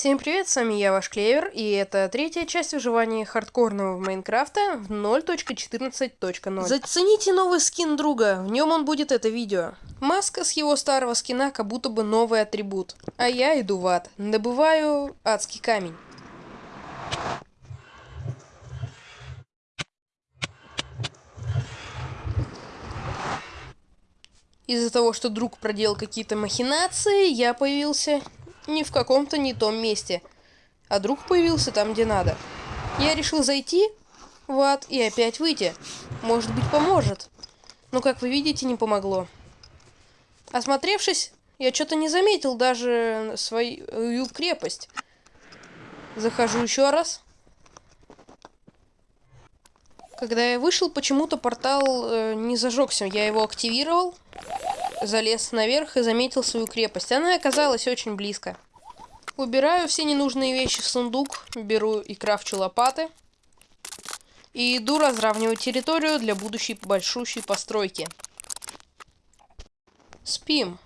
Всем привет, с вами я, ваш Клевер, и это третья часть выживания хардкорного в Майнкрафта в 0.14.0. Зацените новый скин друга, в нем он будет это видео. Маска с его старого скина как будто бы новый атрибут. А я иду в ад, добываю адский камень. Из-за того, что друг проделал какие-то махинации, я появился не в каком-то не том месте, а друг появился там, где надо. Я решил зайти в ад и опять выйти. Может быть, поможет. Но, как вы видите, не помогло. Осмотревшись, я что-то не заметил даже свою крепость. Захожу еще раз. Когда я вышел, почему-то портал э, не зажегся. Я его активировал, залез наверх и заметил свою крепость. Она оказалась очень близко. Убираю все ненужные вещи в сундук, беру и крафчу лопаты. И иду разравнивать территорию для будущей большущей постройки. Спим.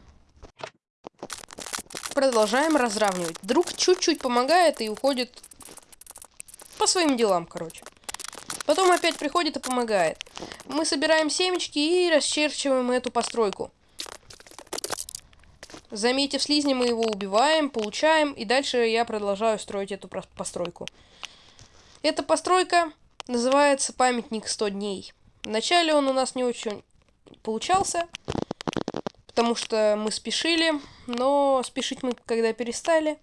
Продолжаем разравнивать. Друг чуть-чуть помогает и уходит по своим делам, короче. Потом опять приходит и помогает. Мы собираем семечки и расчерчиваем эту постройку. Заметив слизни, мы его убиваем, получаем, и дальше я продолжаю строить эту постройку. Эта постройка называется памятник 100 дней. Вначале он у нас не очень получался, потому что мы спешили, но спешить мы когда перестали,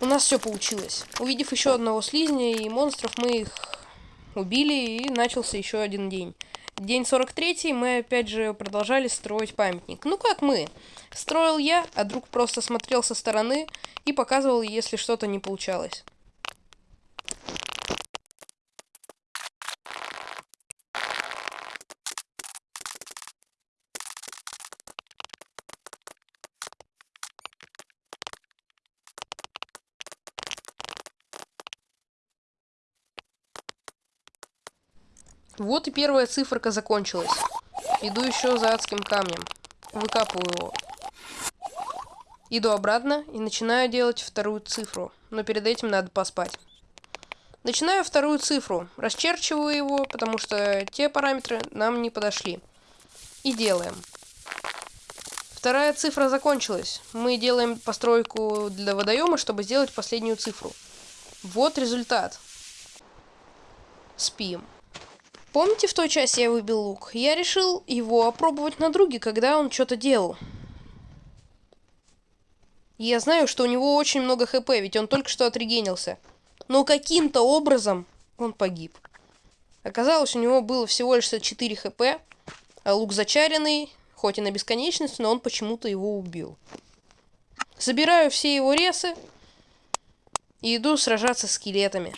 у нас все получилось. Увидев еще одного слизня и монстров, мы их убили, и начался еще один день. День 43 мы опять же продолжали строить памятник. Ну как мы? Строил я, а друг просто смотрел со стороны и показывал, если что-то не получалось. Вот и первая циферка закончилась. Иду еще за адским камнем. Выкапываю его. Иду обратно и начинаю делать вторую цифру. Но перед этим надо поспать. Начинаю вторую цифру. Расчерчиваю его, потому что те параметры нам не подошли. И делаем. Вторая цифра закончилась. Мы делаем постройку для водоема, чтобы сделать последнюю цифру. Вот результат. Спим. Помните, в той части я выбил лук? Я решил его опробовать на друге, когда он что-то делал. Я знаю, что у него очень много хп, ведь он только что отрегенился. Но каким-то образом он погиб. Оказалось, у него было всего лишь 4 хп, а лук зачаренный, хоть и на бесконечность, но он почему-то его убил. Забираю все его ресы и иду сражаться с скелетами.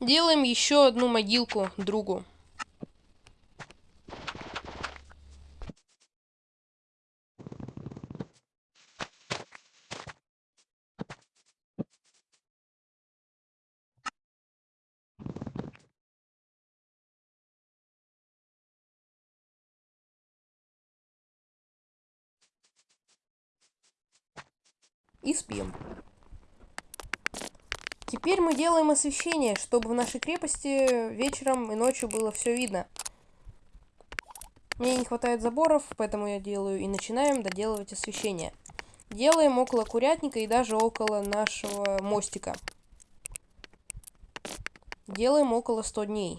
Делаем еще одну могилку другу. И спим. Теперь мы делаем освещение, чтобы в нашей крепости вечером и ночью было все видно. Мне не хватает заборов, поэтому я делаю и начинаем доделывать освещение. Делаем около курятника и даже около нашего мостика. Делаем около 100 дней.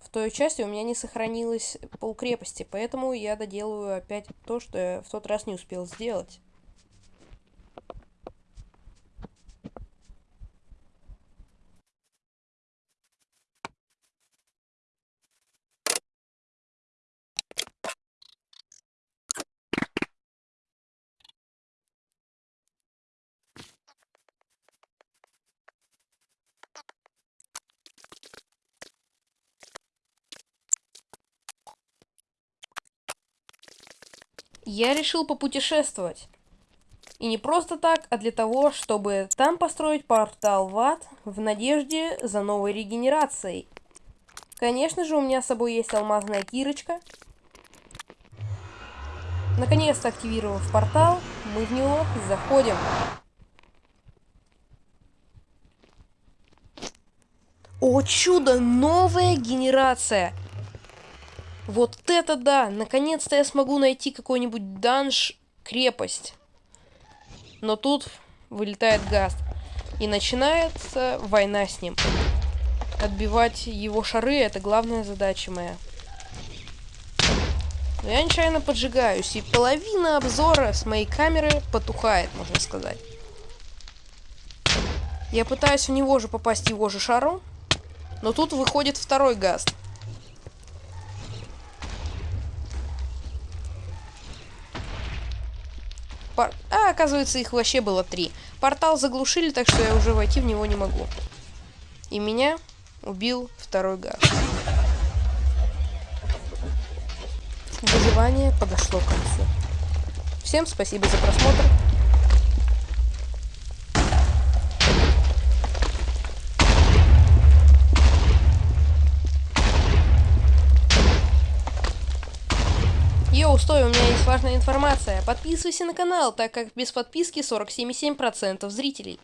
В той части у меня не сохранилось полкрепости, поэтому я доделаю опять то, что я в тот раз не успел сделать. Я решил попутешествовать. И не просто так, а для того, чтобы там построить портал в ад в надежде за новой регенерацией. Конечно же, у меня с собой есть алмазная кирочка. Наконец-то активировав портал, мы в него заходим. О чудо, новая генерация! Вот это да! Наконец-то я смогу найти какой-нибудь данж крепость. Но тут вылетает Гаст. И начинается война с ним. Отбивать его шары это главная задача моя. Но я нечаянно поджигаюсь, и половина обзора с моей камеры потухает, можно сказать. Я пытаюсь в него же попасть его же шаром, но тут выходит второй гаст. Пор... А, оказывается, их вообще было три. Портал заглушили, так что я уже войти в него не могу. И меня убил второй гаст. Выживание подошло к концу. Всем спасибо за просмотр. Йоу, стой, у меня есть важная информация. Подписывайся на канал, так как без подписки 47,7% зрителей.